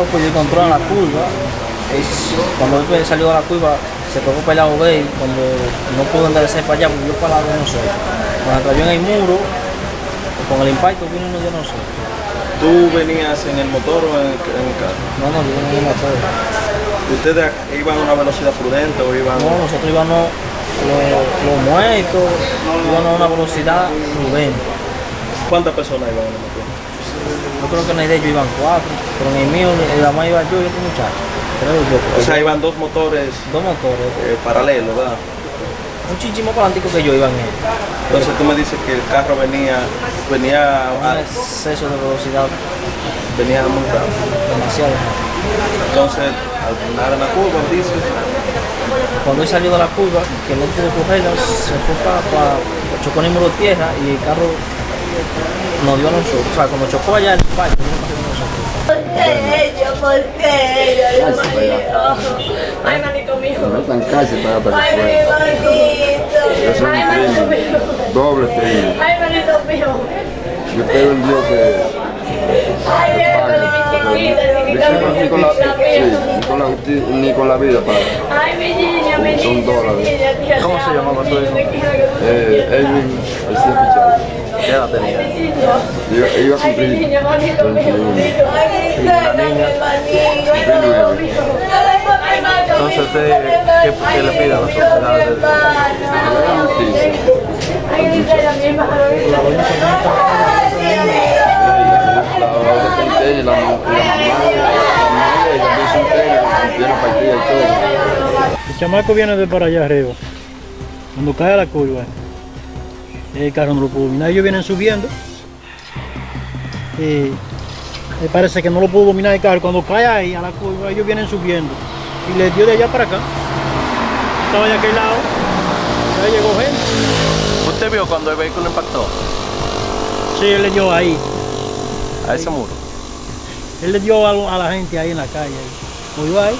carro pues yo control en la curva. Es- cuando él salió de la curva se tocó para el lado de cuando no pudo enderezar para allá, porque yo para el lado no sé. Cuando cayó en el muro, con el impacto vino uno yo no sé. ¿Tú venías en el motor o en el, en el carro? No, no, yo no me motor. ¿Ustedes iban a una velocidad prudente o iban...? No, nosotros íbamos los, los muertos, íbamos a una velocidad prudente. ¿Cuántas personas iban en el motor? Yo creo que en el de ellos iban cuatro, pero en el mío, en la más iba yo y otro muchacho. Creo yo. O sea, iban dos motores dos motores. eh, paralelos, ¿verdad? Un chichimo para que yo iba en él. Entonces tú me dices que el carro venía, venía, Un a- exceso de velocidad venía muy rápido. demasiado. Entonces, al frenar en la curva, dice, Cuando él salió de la curva, que no pudo cogerla, se fue para, para chocó en el muro de tierra y el carro nos dio a nosotros. O sea, cuando chocó allá el parque, vino para nosotros. ¿Por qué ella? ¿Por qué mío. Ay, manito mío. No tan casi para para Ay, mi manito. Ay, manito mío. doble. Ay, manito mío. Yo espero en Dios que Ay, mi chiquita, chiquita, ni con la, chiquita sí, mía. ni con la, justi- ni con la vida, padre. Ay, mi niña, mi Son niña, mi dólares. ¿Cómo se llamaba tu hijo? Eh. Edwin García Pichardo. ¿Qué edad tenía? Niño. Yo iba a Ay, mi cumplir niña, manito mío, 21. manito. Ay, mi niña, manito Entonces, usted, ¿qué- qué le pide a? Ay, dice la misma. La hora que contiene, la, la mamá, la mamá de ella dice un tren, tiene partida y todo. El chamaco viene de para allá arriba. Cuando cae la curva, el carro no lo pudo dominar. Ellos vienen subiendo. Y me parece que no lo pudo dominar el carro. Cuando cae ahí a la curva, ellos vienen subiendo. Y le dio de allá para acá. Estaba de aquel lado. Ya llegó gente. ¿Usted vio cuando el vehículo impactó Sí, él le dio ahí. a ese muro? Él le dio algo a la gente ahí en la calle. ahí. Dio ahí.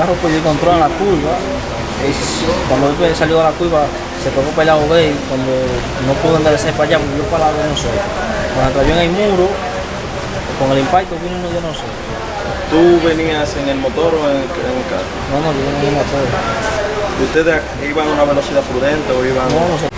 Carro pues en la curva. Cuando él salió de la curva, se tocó para el lado de cuando no pudo enderezar para allá, porque yo para el lado no sé. Cuando cayó en el muro, con el impacto vino uno yo no sé. ¿Tú venías en el motor o en el, en el carro? No, no, yo no me motor. ¿Ustedes iban a una velocidad prudente o iban...? No, nosotros